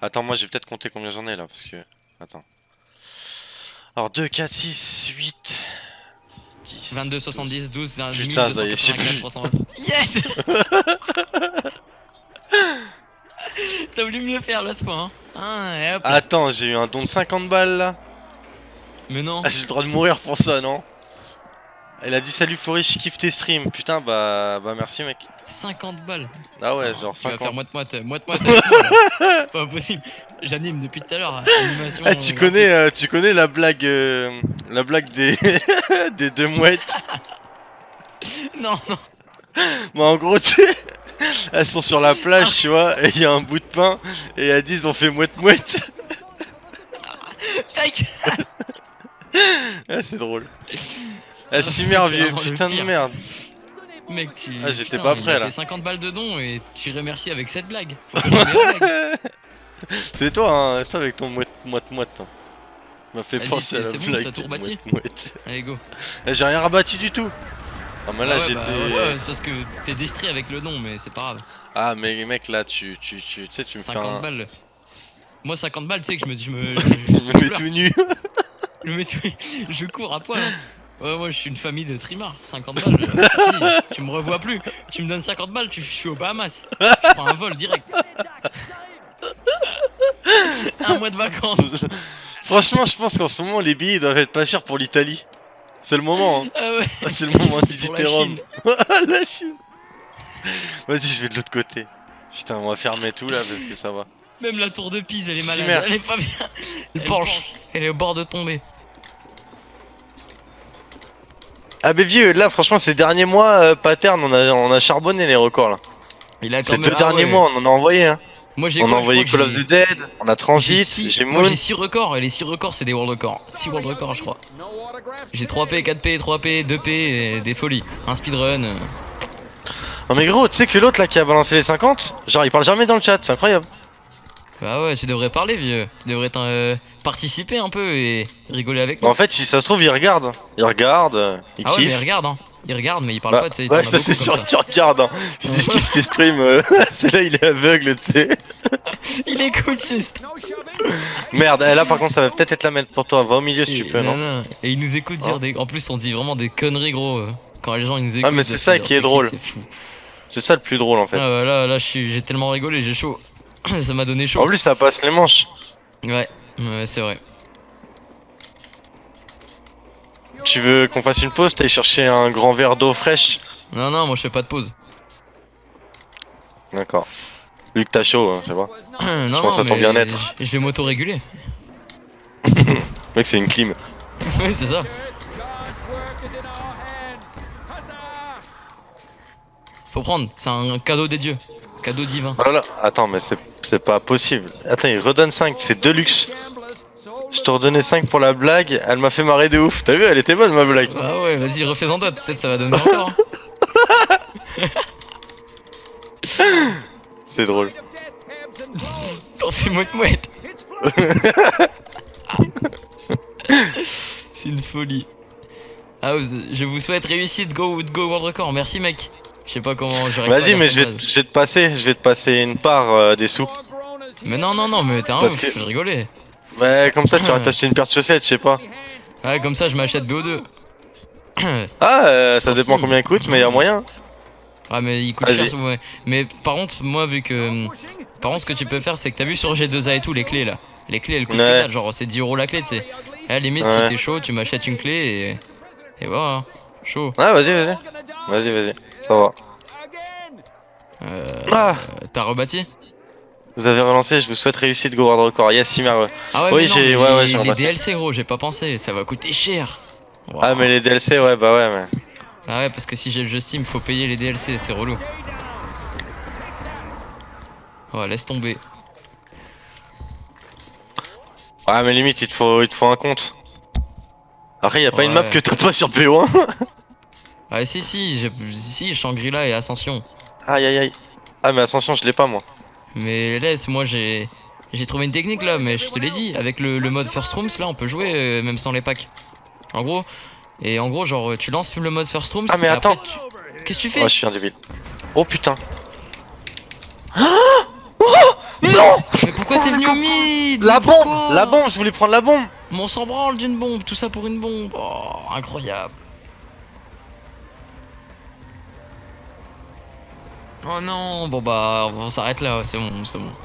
Attends, moi j'ai peut-être compté combien j'en ai là, parce que... Attends. Alors 2, 4, 6, 8... 10... 22, 70, 12, 20, Putain, ça y est, je sais plus. 320. Yes T'as voulu mieux faire l'autre fois, hein Ah, et hop là. Attends, j'ai eu un don de 50 balles là Mais non Ah, j'ai le droit de mourir pour ça, non? Elle a dit salut Floris, je kiffe tes streams. Putain, bah, bah merci mec. 50 balles Ah ouais, genre Tu vas 50. faire moite-moite, moite-moite. Pas possible J'anime depuis tout à l'heure, animation... Ah, tu euh, connais, euh, tu connais la blague, euh, la blague des, des deux mouettes? Non, non Bah en gros, tu elles sont sur la plage, tu vois, et il y a un bout de pain, et elles disent on fait mouette mouette. Tac Ah, c'est drôle. Ah, si merveilleux, putain de merde. Mec, tu... Ah, j'étais pas prêt, là. fait 50 balles de dons et tu remercies avec cette blague. C'est toi, hein, c'est toi avec ton mouette mouette mouette. hein. M'a fait penser à c'est- la c'est bon, blague. t'as tout rebâti. Allez, go Eh, J'ai rien rebâti du tout. Ah, mais là Ah ouais, j'étais. bah, ouais, c'est parce que t'es distrait avec le nom, mais c'est pas grave. Ah, mais mec, là tu, tu, tu, tu sais, tu me fais 50 un. balles. Moi, 50 balles, tu sais que je me. Je me, je, Je me mets tout nu. je me mets tout- je cours à poil. hein. Ouais, moi, je suis une famille de trimards. 50 balles. euh, tu me revois plus. Tu me donnes 50 balles, tu, je suis aux Bahamas. Je prends un vol direct. un mois de vacances. Franchement, je pense qu'en ce moment les billets doivent être pas chers pour l'Italie. C'est le moment, hein. Ah ouais. Ah, c'est le moment de visiter Rome. La Chine. Vas-y, je vais de l'autre côté. Putain, on va fermer tout là parce que ça va. Même la tour de Pise, elle est malade. Elle est pas bien. Elle penche. Elle est au bord de tomber. Ah, vieux, là, franchement, ces derniers mois, euh, Pattern, on a, on a charbonné les records là. Il a quand Ces même- deux ah derniers ouais. mois, on en a envoyé. Hein. Moi, j'ai On quoi, a je envoyé crois Call que of j'ai- the Dead, on a Transit, six- j'ai moi, Moon. j'ai 6 records et les 6 records c'est des world records. 6 world records je crois. J'ai 3P, 4P, 3P, 2P et des folies. Un speedrun. euh. Non, mais gros, tu sais que l'autre là qui a balancé les 50, genre il parle jamais dans le chat, c'est incroyable. Bah ouais, tu devrais parler vieux. Tu devrais euh, participer un peu et rigoler avec Bah, moi. en fait, si ça se trouve, il regarde. Il regarde, euh, il ah ouais, mais il kiffe. regarde hein. Il regarde mais il parle Bah, pas, tu sais. ouais, ça c'est sûr qu'il regarde. Hein. Il dit je kiffe tes streams, euh, c'est là il est aveugle, tu sais. Il écoute juste. Merde, eh, là par contre ça va peut-être être la merde pour toi. Va au milieu si tu peux, non non. Et il nous écoute dire Hein des. En plus, on dit vraiment des conneries gros. euh, Quand les gens ils nous écoutent. Ah, mais c'est ça qui est drôle. c'est ça le plus drôle en fait. Ah bah là, là, j'ai tellement rigolé, j'ai chaud. ça m'a donné chaud. En plus, ça passe les manches. Ouais, ouais, c'est vrai. Tu veux qu'on fasse une pause T'ailles chercher un grand verre d'eau fraîche Non, non, moi je fais pas de pause. D'accord. Vu que t'as chaud, hein, je sais pas. non, pense non, à ton bien-être. Je vais m'auto-réguler. Mec, c'est une clim. ouais, c'est ça. Faut prendre, c'est un cadeau des dieux. Cadeau divin. Oh là là, attends, mais c'est c'est pas possible. Attends, il redonne 5, c'est deux luxe. Je te redonnais 5 pour la blague, elle m'a fait marrer de ouf. T'as vu, elle était bonne ma blague. Ah ouais, vas-y, refais-en toi, peut-être ça va donner encore. C'est drôle. T'en fais mouette mouette. c'est une folie. House, je vous souhaite réussite, go, go world record. Merci mec. Je sais pas comment j'arrive Vas-y, mais je vais, phrase. je vais te passer, je vais te passer une part euh, des sous. Mais non, non, non, mais t'es un Parce ouf, que- je rigolais. Ouais, comme ça, tu vas t'acheter une paire de chaussettes, je sais pas. Ouais, comme ça, je m'achète BO2. Ah, euh, ça dépend combien il coûte, mais y a moyen. Ah mais il coûte cher ouais. Mais par contre moi vu que hum, Par contre ce que tu peux faire c'est que t'as vu sur G2A et tout les clés là Les clés elles coûtent Ouais. dalle, genre c'est 10 euros la clé tu sais À la limite Ouais. si t'es chaud tu m'achètes une clé et Et voilà hein. Chaud Ouais, vas-y, vas-y. Vas-y, vas-y. Ça va. euh, Ah, T'as rebâti vous avez relancé, je vous souhaite réussite, Go World Record. Yes, Simer. Ah ouais Oui, j'ai- mais ouais, ouais, les, les. DLC gros j'ai pas pensé Ça va coûter cher Wow. Ah, mais les DLC, ouais, bah ouais, mais. Ah ouais parce que si j'ai le jeu Steam faut payer les DLC c'est relou Ouais laisse tomber Ouais, mais limite, il te faut, il te faut un compte. Après, y a pas une map que t'as pas sur PO1 Ah si si, je... si Shangri-La et Ascension. Aïe aïe aïe. Ah mais Ascension je l'ai pas moi. Mais laisse, moi j'ai j'ai trouvé une technique là, mais je te l'ai dit, avec le, mode First Rooms là on peut jouer euh, même sans les packs. En gros, et en gros genre tu lances le mode First Rooms. Ah mais attends. Qu'est-ce que tu fais Ouais je suis un débile. Oh putain. Ah oh non Mais pourquoi t'es venu au mid La bombe La bombe, je voulais prendre la bombe Mon on s'en branle d'une bombe, tout ça pour une bombe. Oh, incroyable. Oh non, bon bah on s'arrête là, c'est bon, c'est bon.